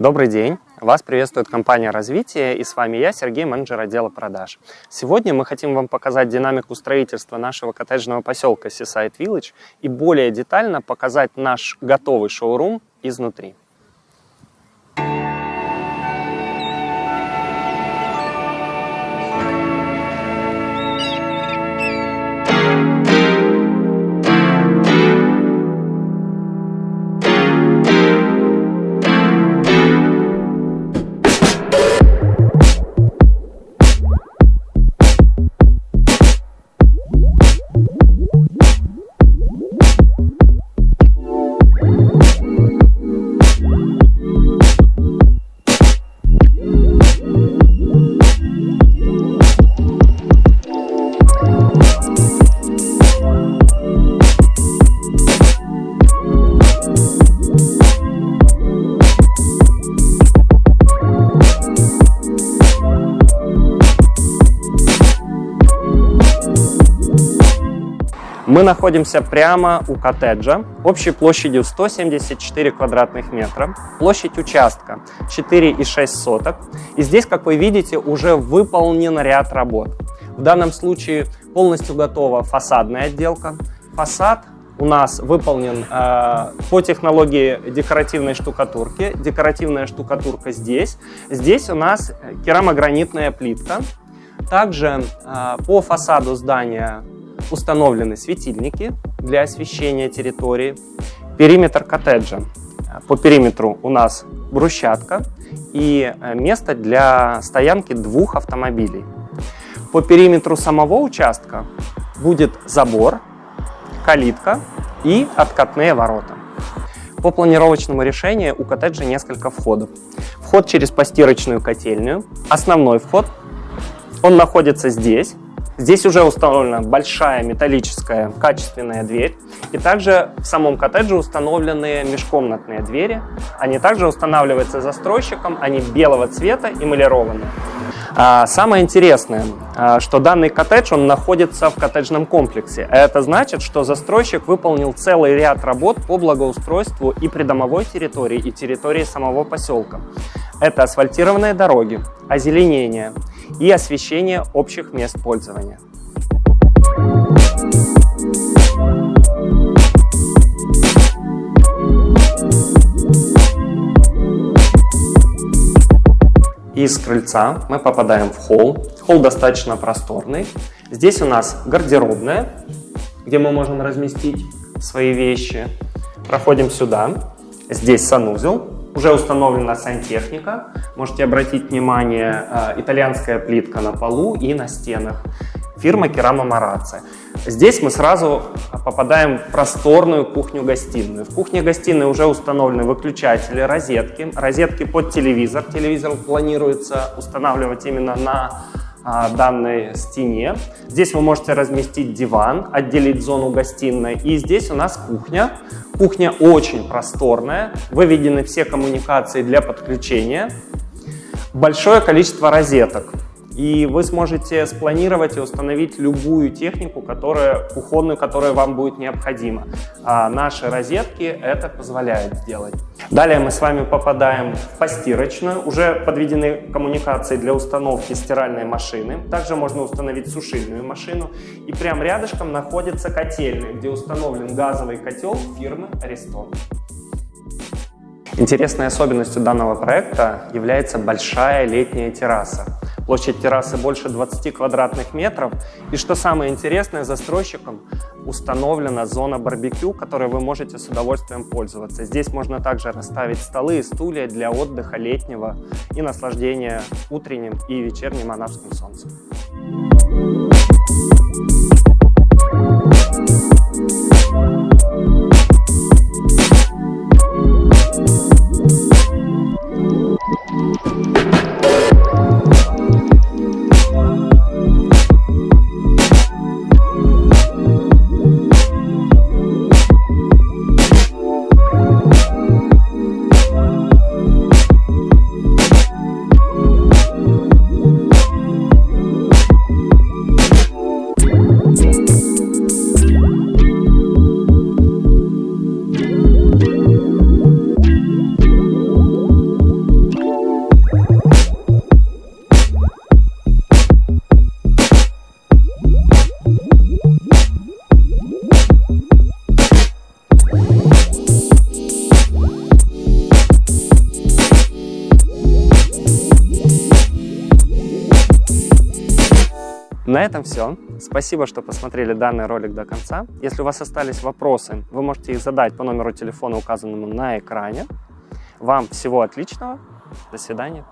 Добрый день! Вас приветствует компания развития и с вами я, Сергей, менеджер отдела продаж. Сегодня мы хотим вам показать динамику строительства нашего коттеджного поселка Seaside Village и более детально показать наш готовый шоурум изнутри. Мы находимся прямо у коттеджа общей площадью 174 квадратных метра. Площадь участка 4,6 соток. И здесь, как вы видите, уже выполнен ряд работ. В данном случае полностью готова фасадная отделка. Фасад у нас выполнен э, по технологии декоративной штукатурки. Декоративная штукатурка здесь. Здесь у нас керамогранитная плитка. Также э, по фасаду здания установлены светильники для освещения территории. Периметр коттеджа. По периметру у нас брусчатка и э, место для стоянки двух автомобилей. По периметру самого участка будет забор, калитка и откатные ворота. По планировочному решению у коттеджа несколько входов. Вход через постирочную котельную, основной вход. Он находится здесь, Здесь уже установлена большая металлическая качественная дверь. И также в самом коттедже установлены межкомнатные двери. Они также устанавливаются застройщиком, они белого цвета, эмалированные. А, самое интересное, а, что данный коттедж он находится в коттеджном комплексе. Это значит, что застройщик выполнил целый ряд работ по благоустройству и придомовой территории, и территории самого поселка. Это асфальтированные дороги, озеленение и освещение общих мест пользования. Из крыльца мы попадаем в холл. Холл достаточно просторный. Здесь у нас гардеробная, где мы можем разместить свои вещи. Проходим сюда. Здесь санузел, уже установлена сантехника. Можете обратить внимание, э, итальянская плитка на полу и на стенах. Фирма Керама Мараци. Здесь мы сразу попадаем в просторную кухню-гостиную. В кухне-гостиной уже установлены выключатели, розетки. Розетки под телевизор. Телевизор планируется устанавливать именно на данной стене. Здесь вы можете разместить диван, отделить зону гостиной. И здесь у нас кухня. Кухня очень просторная, выведены все коммуникации для подключения. Большое количество розеток и вы сможете спланировать и установить любую технику, которая, кухонную, которая вам будет необходима. А наши розетки это позволяют сделать. Далее мы с вами попадаем в постирочную. Уже подведены коммуникации для установки стиральной машины. Также можно установить сушильную машину. И прямо рядышком находится котельная, где установлен газовый котел фирмы Ariston. Интересной особенностью данного проекта является большая летняя терраса. Площадь террасы больше 20 квадратных метров. И что самое интересное, застройщиком установлена зона барбекю, которой вы можете с удовольствием пользоваться. Здесь можно также расставить столы и стулья для отдыха летнего и наслаждения утренним и вечерним анапским солнцем. На этом все. Спасибо, что посмотрели данный ролик до конца. Если у вас остались вопросы, вы можете их задать по номеру телефона, указанному на экране. Вам всего отличного. До свидания.